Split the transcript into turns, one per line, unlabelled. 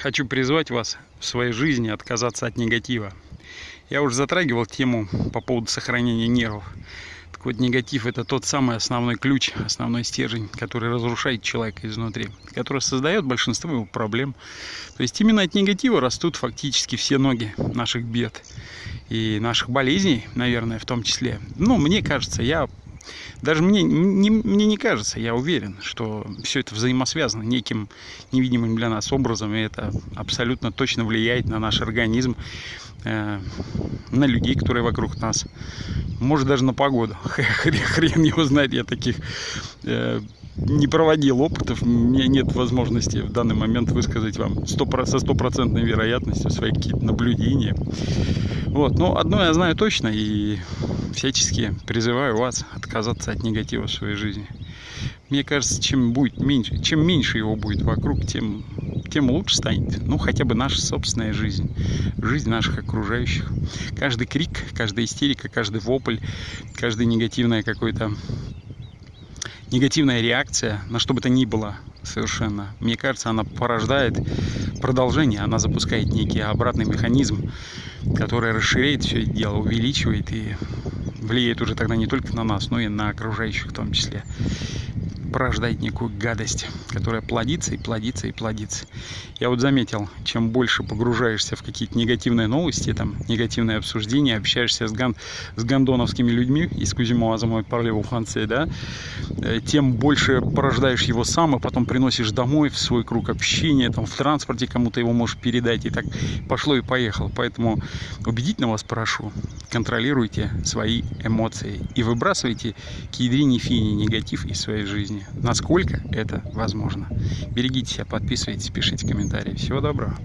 Хочу призвать вас в своей жизни отказаться от негатива. Я уже затрагивал тему по поводу сохранения нервов. Так вот, негатив это тот самый основной ключ, основной стержень, который разрушает человека изнутри, который создает большинство его проблем. То есть именно от негатива растут фактически все ноги наших бед и наших болезней, наверное, в том числе. Ну, мне кажется, я даже мне не, мне не кажется, я уверен, что все это взаимосвязано неким невидимым для нас образом, и это абсолютно точно влияет на наш организм, э, на людей, которые вокруг нас, может даже на погоду. Хрен, его знает, я таких э, не проводил опытов, у меня нет возможности в данный момент высказать вам 100, со стопроцентной вероятностью свои какие-то наблюдения. Вот, но одно я знаю точно и всячески призываю вас отказаться от негатива в своей жизни. Мне кажется, чем будет меньше, чем меньше его будет вокруг, тем, тем лучше станет. Ну, хотя бы наша собственная жизнь, жизнь наших окружающих. Каждый крик, каждая истерика, каждый вопль, каждый негативное какой-то негативная реакция, на что бы то ни было совершенно, мне кажется, она порождает продолжение, она запускает некий обратный механизм, который расширяет все это дело, увеличивает и влияет уже тогда не только на нас, но и на окружающих в том числе порождает некую гадость, которая плодится и плодится и плодится. Я вот заметил, чем больше погружаешься в какие-то негативные новости, там, негативные обсуждения, общаешься с, ган, с гандоновскими людьми Кузимова за мой парлеву Франции, да, э, тем больше порождаешь его сам, и потом приносишь домой в свой круг общения, там, в транспорте кому-то его можешь передать, и так пошло и поехало. Поэтому убедительно вас прошу, контролируйте свои эмоции и выбрасывайте к ядрине фини негатив из своей жизни насколько это возможно. Берегите себя, подписывайтесь, пишите комментарии. Всего доброго.